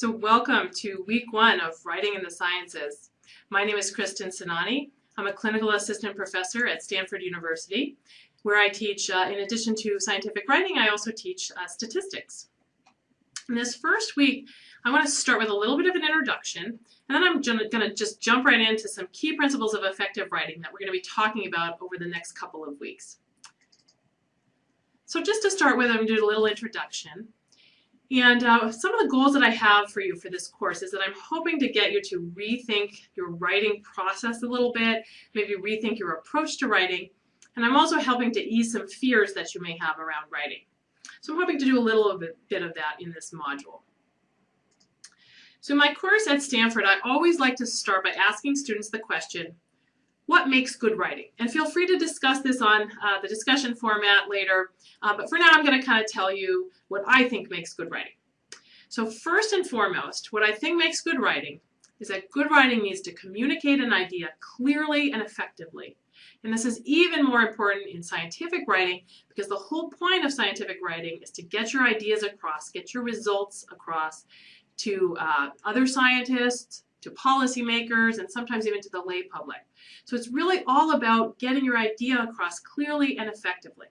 So welcome to week one of Writing in the Sciences. My name is Kristin Sainani. I'm a clinical assistant professor at Stanford University, where I teach, uh, in addition to scientific writing, I also teach uh, statistics. In this first week, I want to start with a little bit of an introduction, and then I'm going to just jump right into some key principles of effective writing that we're going to be talking about over the next couple of weeks. So just to start with, I'm going to do a little introduction. And uh, some of the goals that I have for you for this course is that I'm hoping to get you to rethink your writing process a little bit, maybe rethink your approach to writing, and I'm also helping to ease some fears that you may have around writing. So I'm hoping to do a little bit of that in this module. So in my course at Stanford, I always like to start by asking students the question, what makes good writing? And feel free to discuss this on uh, the discussion format later, uh, but for now I'm going to kind of tell you what I think makes good writing. So first and foremost, what I think makes good writing is that good writing needs to communicate an idea clearly and effectively. And this is even more important in scientific writing because the whole point of scientific writing is to get your ideas across, get your results across to uh, other scientists, to policymakers, and sometimes even to the lay public. So it's really all about getting your idea across clearly and effectively.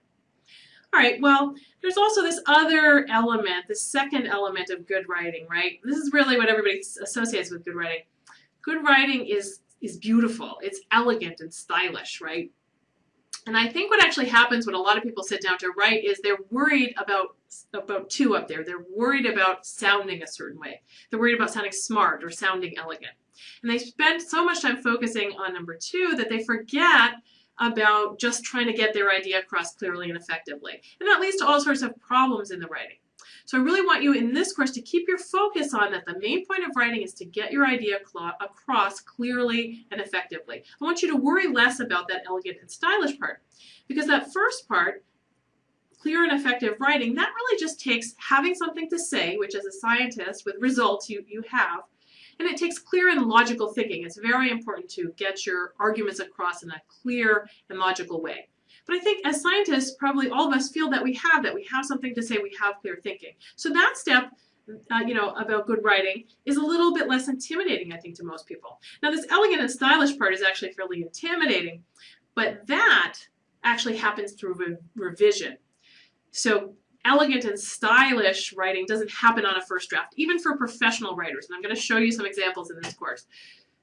All right, well, there's also this other element, the second element of good writing, right? This is really what everybody associates with good writing. Good writing is, is beautiful. It's elegant and stylish, right? And I think what actually happens when a lot of people sit down to write is they're worried about about two up there. They're worried about sounding a certain way. They're worried about sounding smart or sounding elegant. And they spend so much time focusing on number two that they forget about just trying to get their idea across clearly and effectively. And that leads to all sorts of problems in the writing. So I really want you in this course to keep your focus on that the main point of writing is to get your idea across clearly and effectively. I want you to worry less about that elegant and stylish part because that first part, clear and effective writing, that really just takes having something to say, which as a scientist with results you, you have, and it takes clear and logical thinking. It's very important to get your arguments across in a clear and logical way. But I think as scientists, probably all of us feel that we have that. We have something to say, we have clear thinking. So that step, uh, you know, about good writing is a little bit less intimidating, I think, to most people. Now this elegant and stylish part is actually fairly intimidating, but that actually happens through re revision. So elegant and stylish writing doesn't happen on a first draft, even for professional writers. And I'm going to show you some examples in this course.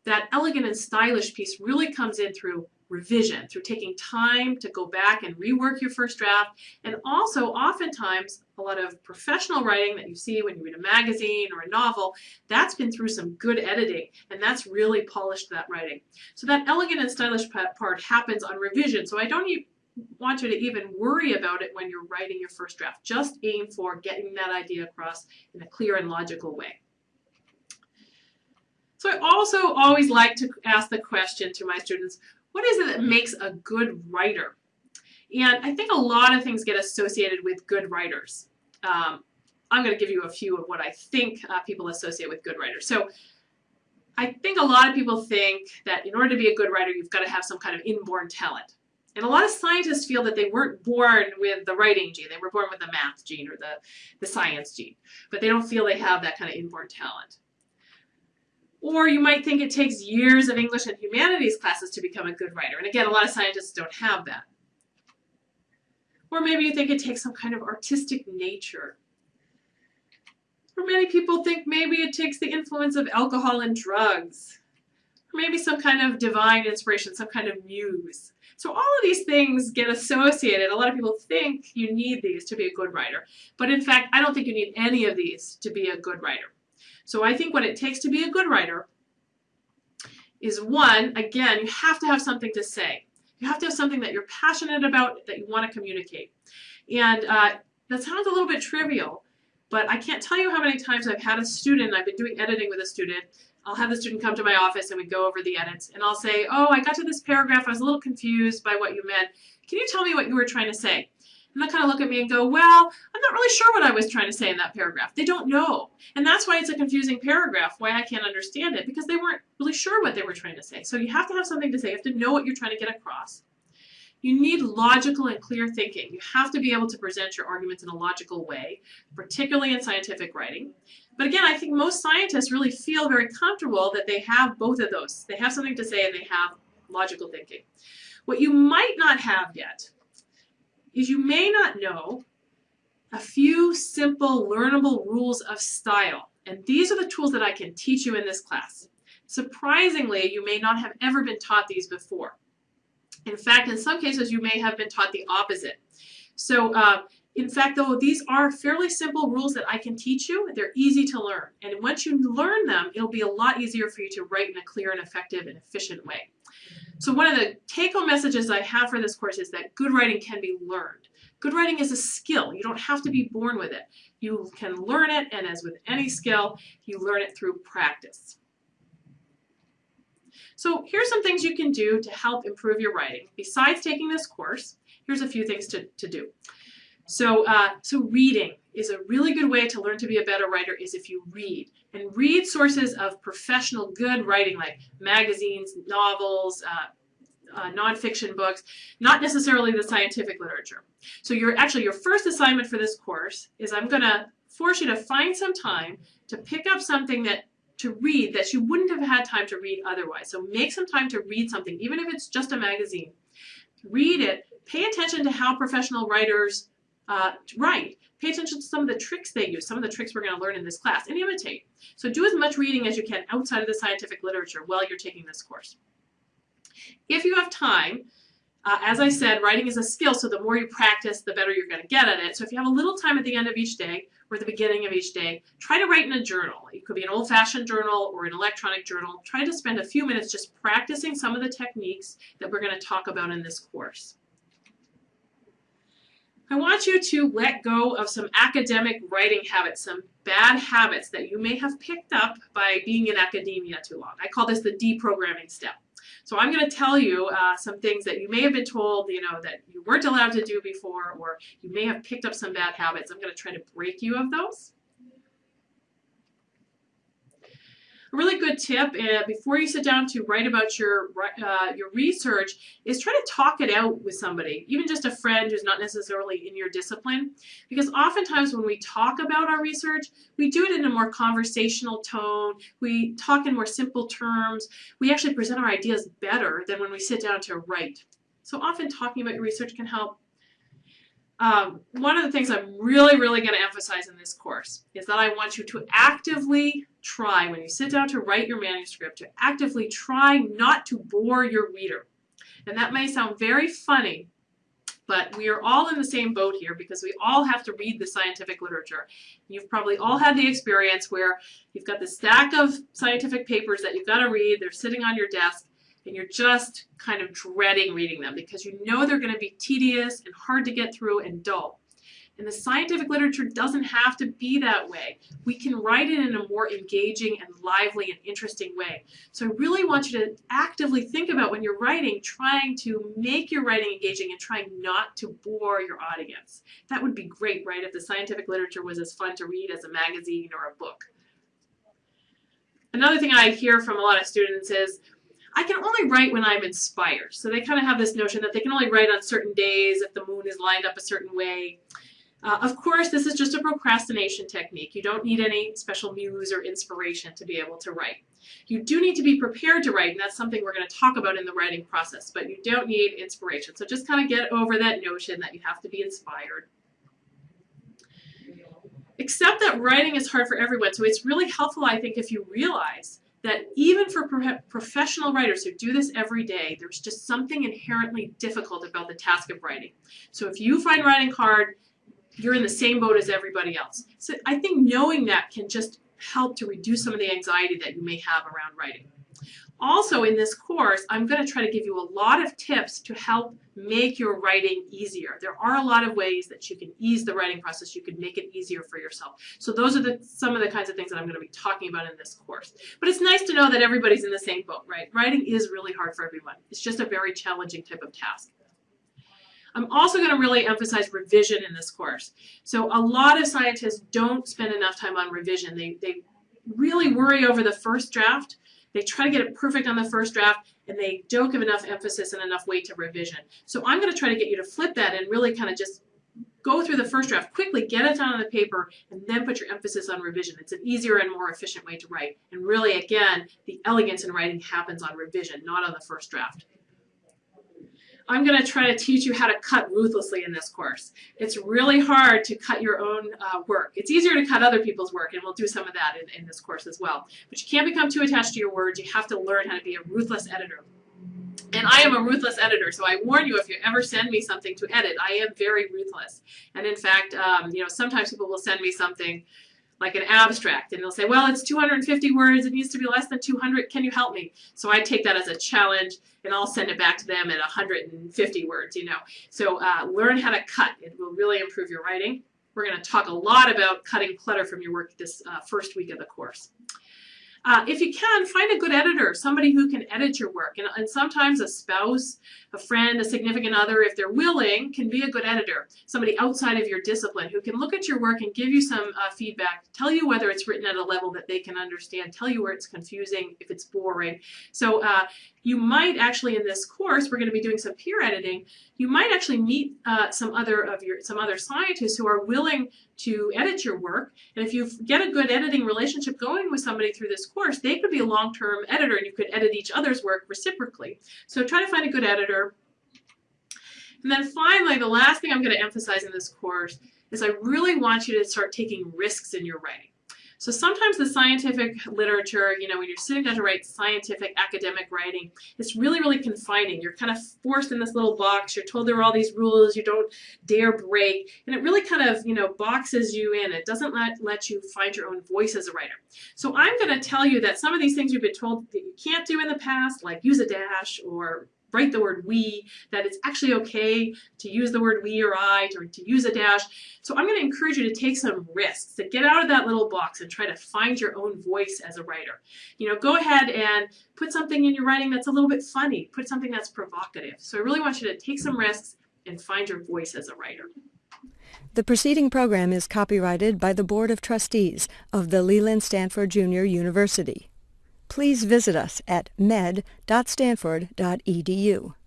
That elegant and stylish piece really comes in through revision, through taking time to go back and rework your first draft, and also oftentimes a lot of professional writing that you see when you read a magazine or a novel, that's been through some good editing, and that's really polished that writing. So that elegant and stylish part happens on revision, so I don't want you to even worry about it when you're writing your first draft. Just aim for getting that idea across in a clear and logical way. So I also always like to ask the question to my students, what is it that makes a good writer? And I think a lot of things get associated with good writers. Um, I'm going to give you a few of what I think uh, people associate with good writers. So I think a lot of people think that in order to be a good writer, you've got to have some kind of inborn talent. And a lot of scientists feel that they weren't born with the writing gene. They were born with the math gene or the, the science gene. But they don't feel they have that kind of inborn talent. Or you might think it takes years of English and humanities classes to become a good writer. And again, a lot of scientists don't have that. Or maybe you think it takes some kind of artistic nature. Or many people think maybe it takes the influence of alcohol and drugs. Maybe some kind of divine inspiration, some kind of muse. So all of these things get associated. A lot of people think you need these to be a good writer. But in fact, I don't think you need any of these to be a good writer. So I think what it takes to be a good writer is one, again, you have to have something to say. You have to have something that you're passionate about, that you want to communicate. And uh, that sounds a little bit trivial, but I can't tell you how many times I've had a student, I've been doing editing with a student, I'll have the student come to my office and we go over the edits and I'll say, oh, I got to this paragraph, I was a little confused by what you meant. Can you tell me what you were trying to say? And they'll kind of look at me and go, well, I'm not really sure what I was trying to say in that paragraph. They don't know. And that's why it's a confusing paragraph, why I can't understand it, because they weren't really sure what they were trying to say. So you have to have something to say. You have to know what you're trying to get across. You need logical and clear thinking. You have to be able to present your arguments in a logical way, particularly in scientific writing. But again, I think most scientists really feel very comfortable that they have both of those. They have something to say and they have logical thinking. What you might not have yet is you may not know a few simple learnable rules of style. And these are the tools that I can teach you in this class. Surprisingly, you may not have ever been taught these before. In fact, in some cases, you may have been taught the opposite. So uh, in fact, though, these are fairly simple rules that I can teach you. They're easy to learn. And once you learn them, it'll be a lot easier for you to write in a clear and effective and efficient way. So one of the take-home messages I have for this course is that good writing can be learned. Good writing is a skill. You don't have to be born with it. You can learn it, and as with any skill, you learn it through practice. So here's some things you can do to help improve your writing. Besides taking this course, here's a few things to, to do. So, uh, so reading is a really good way to learn to be a better writer is if you read. And read sources of professional good writing like magazines, novels, uh, uh, nonfiction books, not necessarily the scientific literature. So your actually your first assignment for this course is I'm going to force you to find some time to pick up something that to read that you wouldn't have had time to read otherwise. So make some time to read something, even if it's just a magazine. Read it. Pay attention to how professional writers uh, write. Pay attention to some of the tricks they use, some of the tricks we're going to learn in this class, and imitate. So do as much reading as you can outside of the scientific literature while you're taking this course. If you have time, uh, as I said, writing is a skill, so the more you practice, the better you're going to get at it. So if you have a little time at the end of each day or the beginning of each day, try to write in a journal. It could be an old-fashioned journal or an electronic journal. Try to spend a few minutes just practicing some of the techniques that we're going to talk about in this course. I want you to let go of some academic writing habits, some bad habits that you may have picked up by being in academia too long. I call this the deprogramming step. So I'm going to tell you uh, some things that you may have been told, you know, that you weren't allowed to do before, or you may have picked up some bad habits. I'm going to try to break you of those. A really good tip uh, before you sit down to write about your uh, your research is try to talk it out with somebody, even just a friend who's not necessarily in your discipline. Because oftentimes when we talk about our research, we do it in a more conversational tone. We talk in more simple terms. We actually present our ideas better than when we sit down to write. So often talking about your research can help um, one of the things I'm really, really going to emphasize in this course is that I want you to actively try, when you sit down to write your manuscript, to actively try not to bore your reader. And that may sound very funny, but we are all in the same boat here because we all have to read the scientific literature. You've probably all had the experience where you've got this stack of scientific papers that you've got to read, they're sitting on your desk, and you're just kind of dreading reading them because you know they're going to be tedious and hard to get through and dull. And the scientific literature doesn't have to be that way. We can write it in a more engaging and lively and interesting way. So I really want you to actively think about when you're writing, trying to make your writing engaging and trying not to bore your audience. That would be great, right, if the scientific literature was as fun to read as a magazine or a book. Another thing I hear from a lot of students is, I can only write when I'm inspired. So they kind of have this notion that they can only write on certain days if the moon is lined up a certain way. Uh, of course, this is just a procrastination technique. You don't need any special muse or inspiration to be able to write. You do need to be prepared to write, and that's something we're going to talk about in the writing process, but you don't need inspiration. So just kind of get over that notion that you have to be inspired. Except that writing is hard for everyone, so it's really helpful, I think, if you realize that even for pro professional writers who do this every day, there's just something inherently difficult about the task of writing. So if you find writing hard, you're in the same boat as everybody else. So I think knowing that can just help to reduce some of the anxiety that you may have around writing. Also in this course, I'm going to try to give you a lot of tips to help make your writing easier. There are a lot of ways that you can ease the writing process. You can make it easier for yourself. So those are the, some of the kinds of things that I'm going to be talking about in this course. But it's nice to know that everybody's in the same boat, right? Writing is really hard for everyone. It's just a very challenging type of task. I'm also going to really emphasize revision in this course. So a lot of scientists don't spend enough time on revision. They, they really worry over the first draft they try to get it perfect on the first draft, and they don't give enough emphasis and enough weight to revision. So I'm going to try to get you to flip that and really kind of just go through the first draft quickly, get it down on the paper, and then put your emphasis on revision. It's an easier and more efficient way to write. And really, again, the elegance in writing happens on revision, not on the first draft. I'm going to try to teach you how to cut ruthlessly in this course. It's really hard to cut your own uh, work. It's easier to cut other people's work, and we'll do some of that in, in this course as well. But you can't become too attached to your words. You have to learn how to be a ruthless editor. And I am a ruthless editor, so I warn you if you ever send me something to edit, I am very ruthless. And in fact, um, you know, sometimes people will send me something like an abstract and they'll say, well, it's 250 words, it needs to be less than 200, can you help me? So I take that as a challenge and I'll send it back to them at 150 words, you know. So uh, learn how to cut, it will really improve your writing. We're going to talk a lot about cutting clutter from your work this uh, first week of the course. Uh, if you can, find a good editor, somebody who can edit your work. And, and, sometimes a spouse, a friend, a significant other, if they're willing, can be a good editor. Somebody outside of your discipline who can look at your work and give you some uh, feedback, tell you whether it's written at a level that they can understand, tell you where it's confusing, if it's boring. So uh, you might actually in this course, we're going to be doing some peer editing, you might actually meet uh, some other of your some other scientists who are willing to edit your work. And if you get a good editing relationship going with somebody through this course, they could be a long-term editor and you could edit each other's work reciprocally. So try to find a good editor. And then finally, the last thing I'm going to emphasize in this course is I really want you to start taking risks in your writing. So sometimes the scientific literature, you know, when you're sitting down to write scientific academic writing, it's really, really confining. You're kind of forced in this little box. You're told there are all these rules you don't dare break. And it really kind of, you know, boxes you in. It doesn't let, let you find your own voice as a writer. So I'm going to tell you that some of these things you've been told that you can't do in the past, like use a dash or write the word we, that it's actually okay to use the word we or I, to use a dash. So I'm going to encourage you to take some risks, to get out of that little box and try to find your own voice as a writer. You know, go ahead and put something in your writing that's a little bit funny, put something that's provocative. So I really want you to take some risks and find your voice as a writer. The preceding program is copyrighted by the Board of Trustees of the Leland Stanford Junior University please visit us at med.stanford.edu.